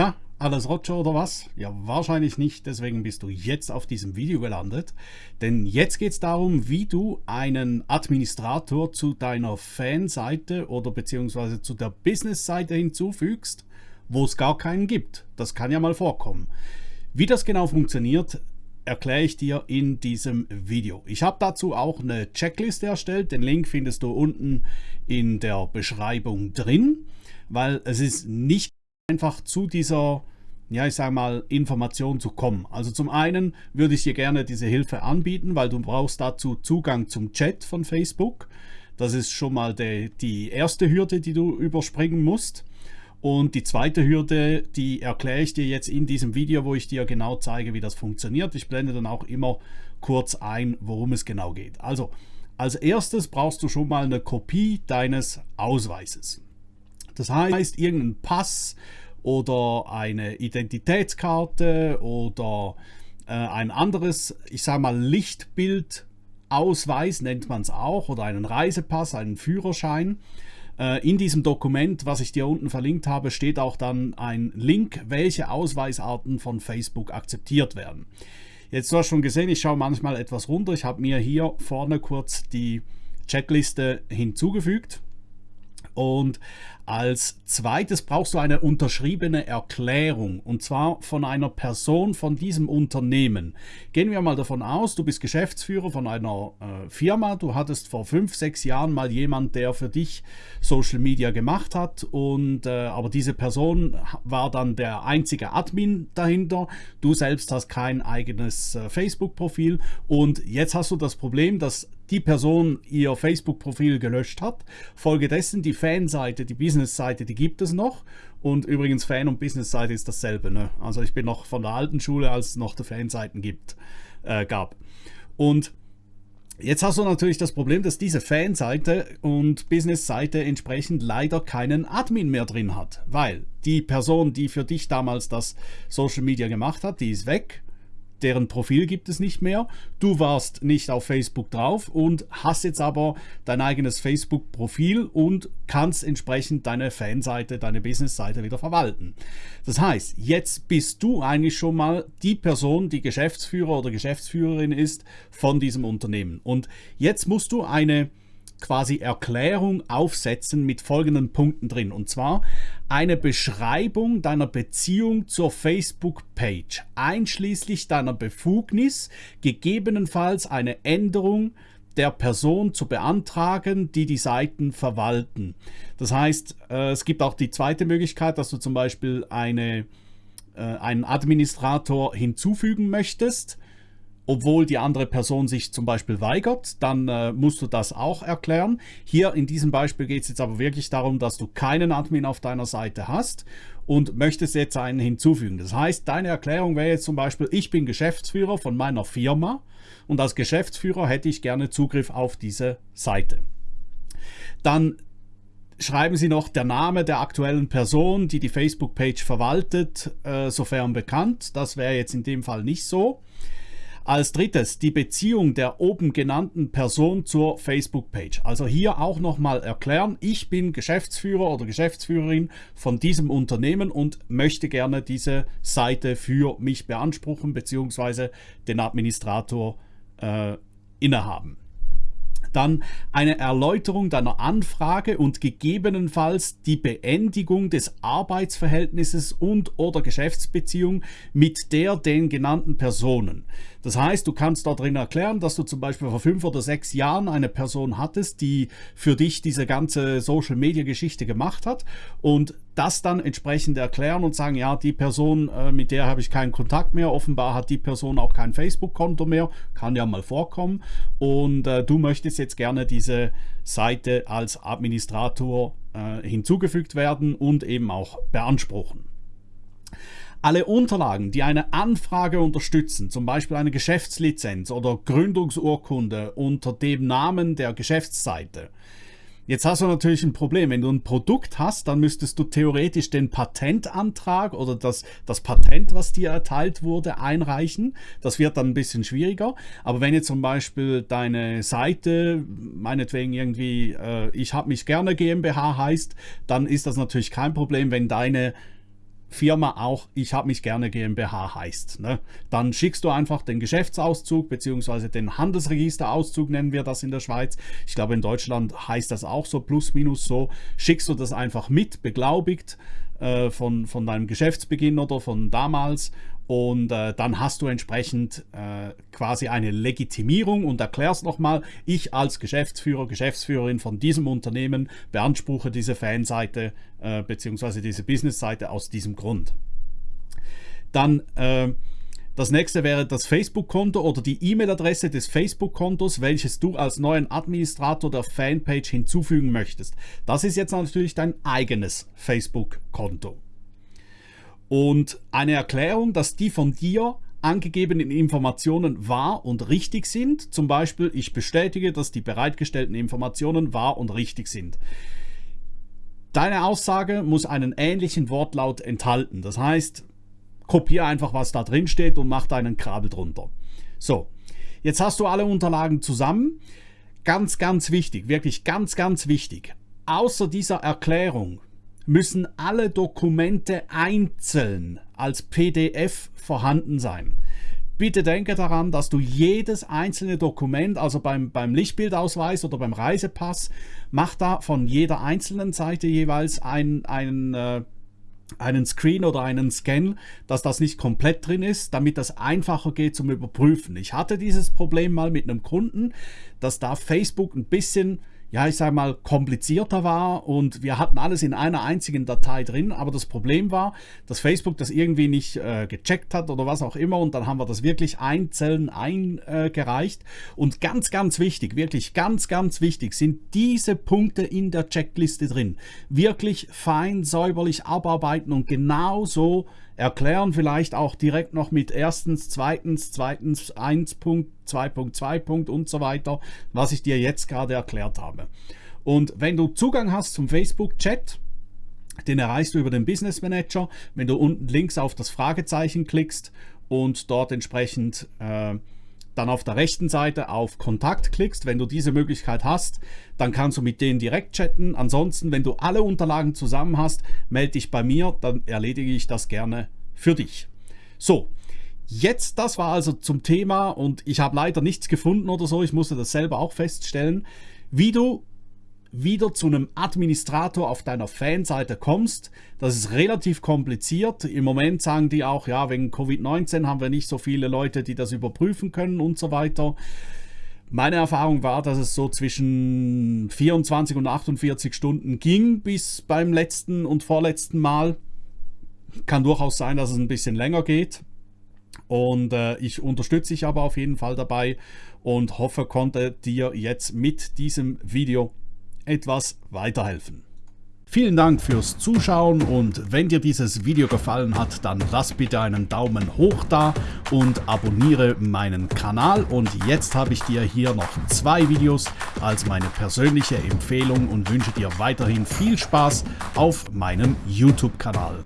Na, alles Roger oder was? Ja, wahrscheinlich nicht, deswegen bist du jetzt auf diesem Video gelandet. Denn jetzt geht es darum, wie du einen Administrator zu deiner Fanseite oder beziehungsweise zu der Business-Seite hinzufügst, wo es gar keinen gibt. Das kann ja mal vorkommen. Wie das genau funktioniert, erkläre ich dir in diesem Video. Ich habe dazu auch eine Checkliste erstellt. Den Link findest du unten in der Beschreibung drin, weil es ist nicht einfach zu dieser ja, ich sage mal, Information zu kommen. Also zum einen würde ich dir gerne diese Hilfe anbieten, weil du brauchst dazu Zugang zum Chat von Facebook. Das ist schon mal die, die erste Hürde, die du überspringen musst. Und die zweite Hürde, die erkläre ich dir jetzt in diesem Video, wo ich dir genau zeige, wie das funktioniert. Ich blende dann auch immer kurz ein, worum es genau geht. Also, als erstes brauchst du schon mal eine Kopie deines Ausweises. Das heißt, irgendein Pass oder eine Identitätskarte oder äh, ein anderes, ich sage mal, Lichtbildausweis nennt man es auch oder einen Reisepass, einen Führerschein. Äh, in diesem Dokument, was ich dir unten verlinkt habe, steht auch dann ein Link, welche Ausweisarten von Facebook akzeptiert werden. Jetzt du hast schon gesehen, ich schaue manchmal etwas runter. Ich habe mir hier vorne kurz die Checkliste hinzugefügt. Und als zweites brauchst du eine unterschriebene Erklärung und zwar von einer Person von diesem Unternehmen. Gehen wir mal davon aus, du bist Geschäftsführer von einer äh, Firma, du hattest vor fünf, sechs Jahren mal jemand, der für dich Social Media gemacht hat und äh, aber diese Person war dann der einzige Admin dahinter. Du selbst hast kein eigenes äh, Facebook-Profil und jetzt hast du das Problem, dass die Person ihr Facebook-Profil gelöscht hat. Folgedessen die Fanseite, die Business-Seite, die gibt es noch. Und übrigens Fan- und Business-Seite ist dasselbe. Ne? Also ich bin noch von der alten Schule, als es noch die Fanseiten gibt, äh, gab. Und Jetzt hast du natürlich das Problem, dass diese Fanseite und Business-Seite entsprechend leider keinen Admin mehr drin hat, weil die Person, die für dich damals das Social Media gemacht hat, die ist weg deren Profil gibt es nicht mehr. Du warst nicht auf Facebook drauf und hast jetzt aber dein eigenes Facebook-Profil und kannst entsprechend deine Fanseite, deine Business-Seite wieder verwalten. Das heißt, jetzt bist du eigentlich schon mal die Person, die Geschäftsführer oder Geschäftsführerin ist von diesem Unternehmen. Und jetzt musst du eine quasi Erklärung aufsetzen mit folgenden Punkten drin. Und zwar eine Beschreibung deiner Beziehung zur Facebook-Page, einschließlich deiner Befugnis, gegebenenfalls eine Änderung der Person zu beantragen, die die Seiten verwalten. Das heißt, äh, es gibt auch die zweite Möglichkeit, dass du zum Beispiel eine, äh, einen Administrator hinzufügen möchtest obwohl die andere Person sich zum Beispiel weigert, dann äh, musst du das auch erklären. Hier in diesem Beispiel geht es jetzt aber wirklich darum, dass du keinen Admin auf deiner Seite hast und möchtest jetzt einen hinzufügen. Das heißt, deine Erklärung wäre jetzt zum Beispiel, ich bin Geschäftsführer von meiner Firma und als Geschäftsführer hätte ich gerne Zugriff auf diese Seite. Dann schreiben Sie noch der Name der aktuellen Person, die die Facebook-Page verwaltet, äh, sofern bekannt. Das wäre jetzt in dem Fall nicht so. Als drittes die Beziehung der oben genannten Person zur Facebook-Page. Also hier auch nochmal erklären, ich bin Geschäftsführer oder Geschäftsführerin von diesem Unternehmen und möchte gerne diese Seite für mich beanspruchen bzw. den Administrator äh, innehaben. Dann eine Erläuterung deiner Anfrage und gegebenenfalls die Beendigung des Arbeitsverhältnisses und oder Geschäftsbeziehung mit der den genannten Personen. Das heißt, du kannst darin erklären, dass du zum Beispiel vor fünf oder sechs Jahren eine Person hattest, die für dich diese ganze Social-Media-Geschichte gemacht hat und das dann entsprechend erklären und sagen, ja, die Person, äh, mit der habe ich keinen Kontakt mehr, offenbar hat die Person auch kein Facebook-Konto mehr, kann ja mal vorkommen. Und äh, du möchtest jetzt gerne diese Seite als Administrator äh, hinzugefügt werden und eben auch beanspruchen. Alle Unterlagen, die eine Anfrage unterstützen, zum Beispiel eine Geschäftslizenz oder Gründungsurkunde unter dem Namen der Geschäftsseite, Jetzt hast du natürlich ein Problem. Wenn du ein Produkt hast, dann müsstest du theoretisch den Patentantrag oder das, das Patent, was dir erteilt wurde, einreichen. Das wird dann ein bisschen schwieriger. Aber wenn jetzt zum Beispiel deine Seite, meinetwegen irgendwie, äh, ich habe mich gerne GmbH heißt, dann ist das natürlich kein Problem, wenn deine Firma auch Ich habe mich gerne GmbH heißt. Ne? Dann schickst du einfach den Geschäftsauszug bzw. den Handelsregisterauszug nennen wir das in der Schweiz. Ich glaube in Deutschland heißt das auch so plus minus so. Schickst du das einfach mit, beglaubigt äh, von, von deinem Geschäftsbeginn oder von damals und äh, dann hast du entsprechend äh, quasi eine Legitimierung und erklärst nochmal, ich als Geschäftsführer, Geschäftsführerin von diesem Unternehmen beanspruche diese Fanseite äh, bzw. diese Businessseite aus diesem Grund. Dann äh, das nächste wäre das Facebook-Konto oder die E-Mail-Adresse des Facebook-Kontos, welches du als neuen Administrator der Fanpage hinzufügen möchtest. Das ist jetzt natürlich dein eigenes Facebook-Konto und eine Erklärung, dass die von dir angegebenen Informationen wahr und richtig sind. Zum Beispiel, ich bestätige, dass die bereitgestellten Informationen wahr und richtig sind. Deine Aussage muss einen ähnlichen Wortlaut enthalten. Das heißt, kopiere einfach, was da drin steht und mach deinen Kabel drunter. So, jetzt hast du alle Unterlagen zusammen. Ganz, ganz wichtig, wirklich ganz, ganz wichtig. Außer dieser Erklärung müssen alle Dokumente einzeln als PDF vorhanden sein. Bitte denke daran, dass du jedes einzelne Dokument, also beim, beim Lichtbildausweis oder beim Reisepass, mach da von jeder einzelnen Seite jeweils ein, ein äh, einen Screen oder einen Scan, dass das nicht komplett drin ist, damit das einfacher geht zum Überprüfen. Ich hatte dieses Problem mal mit einem Kunden, dass da Facebook ein bisschen ja, ich sage mal, komplizierter war und wir hatten alles in einer einzigen Datei drin, aber das Problem war, dass Facebook das irgendwie nicht äh, gecheckt hat oder was auch immer. Und dann haben wir das wirklich einzeln eingereicht. Und ganz, ganz wichtig, wirklich ganz, ganz wichtig sind diese Punkte in der Checkliste drin. Wirklich fein, säuberlich abarbeiten und genau so erklären, vielleicht auch direkt noch mit erstens, zweitens, zweitens 1 Punkt, 2.2 Punkt und so weiter, was ich dir jetzt gerade erklärt habe. Und wenn du Zugang hast zum Facebook-Chat, den erreichst du über den Business Manager, wenn du unten links auf das Fragezeichen klickst und dort entsprechend äh, dann auf der rechten Seite auf Kontakt klickst. Wenn du diese Möglichkeit hast, dann kannst du mit denen direkt chatten. Ansonsten, wenn du alle Unterlagen zusammen hast, melde dich bei mir, dann erledige ich das gerne für dich. So, jetzt, das war also zum Thema und ich habe leider nichts gefunden oder so, ich musste das selber auch feststellen, wie du wieder zu einem Administrator auf deiner Fanseite kommst. Das ist relativ kompliziert. Im Moment sagen die auch, ja, wegen Covid-19 haben wir nicht so viele Leute, die das überprüfen können und so weiter. Meine Erfahrung war, dass es so zwischen 24 und 48 Stunden ging bis beim letzten und vorletzten Mal. Kann durchaus sein, dass es ein bisschen länger geht. Und äh, ich unterstütze dich aber auf jeden Fall dabei und hoffe, konnte dir jetzt mit diesem Video etwas weiterhelfen. Vielen Dank fürs Zuschauen und wenn dir dieses Video gefallen hat, dann lass bitte einen Daumen hoch da und abonniere meinen Kanal. Und jetzt habe ich dir hier noch zwei Videos als meine persönliche Empfehlung und wünsche dir weiterhin viel Spaß auf meinem YouTube-Kanal.